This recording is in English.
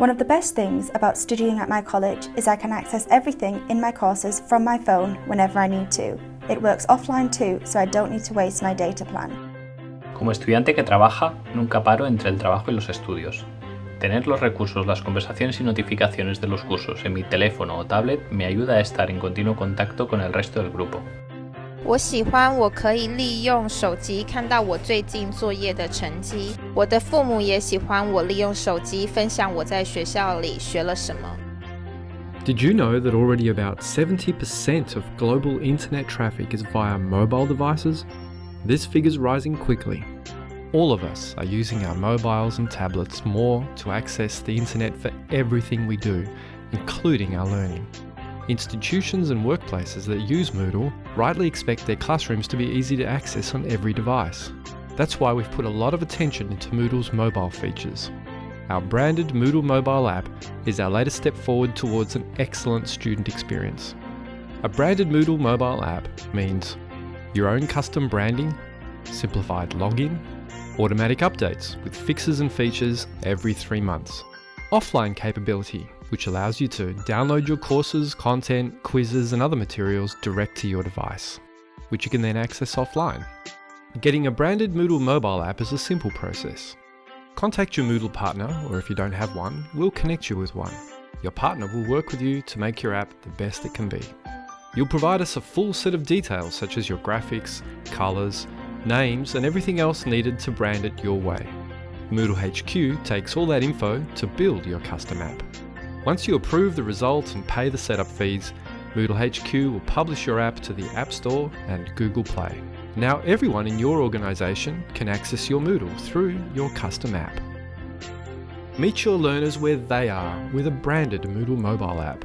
One of the best things about studying at my college is I can access everything in my courses from my phone whenever I need to. It works offline too, so I don't need to waste my data plan. Como estudiante que trabaja, nunca paro entre el trabajo y los estudios. Tener los recursos, las conversaciones y notificaciones de los cursos en mi teléfono o tablet me ayuda a estar en continuo contacto con el resto del grupo. 我喜欢我可以利用手机看到我最近作业的成绩。我的父母也喜欢我利用手机分享我在学校里学了什么。Did you know that already about 70% of global internet traffic is via mobile devices? This figure's rising quickly. All of us are using our mobiles and tablets more to access the internet for everything we do, including our learning. Institutions and workplaces that use Moodle rightly expect their classrooms to be easy to access on every device. That's why we've put a lot of attention into Moodle's mobile features. Our branded Moodle mobile app is our latest step forward towards an excellent student experience. A branded Moodle mobile app means your own custom branding, simplified login, automatic updates with fixes and features every three months, offline capability which allows you to download your courses, content, quizzes and other materials direct to your device, which you can then access offline. Getting a branded Moodle mobile app is a simple process. Contact your Moodle partner, or if you don't have one, we'll connect you with one. Your partner will work with you to make your app the best it can be. You'll provide us a full set of details such as your graphics, colours, names and everything else needed to brand it your way. Moodle HQ takes all that info to build your custom app. Once you approve the results and pay the setup fees, Moodle HQ will publish your app to the App Store and Google Play. Now everyone in your organisation can access your Moodle through your custom app. Meet your learners where they are with a branded Moodle mobile app.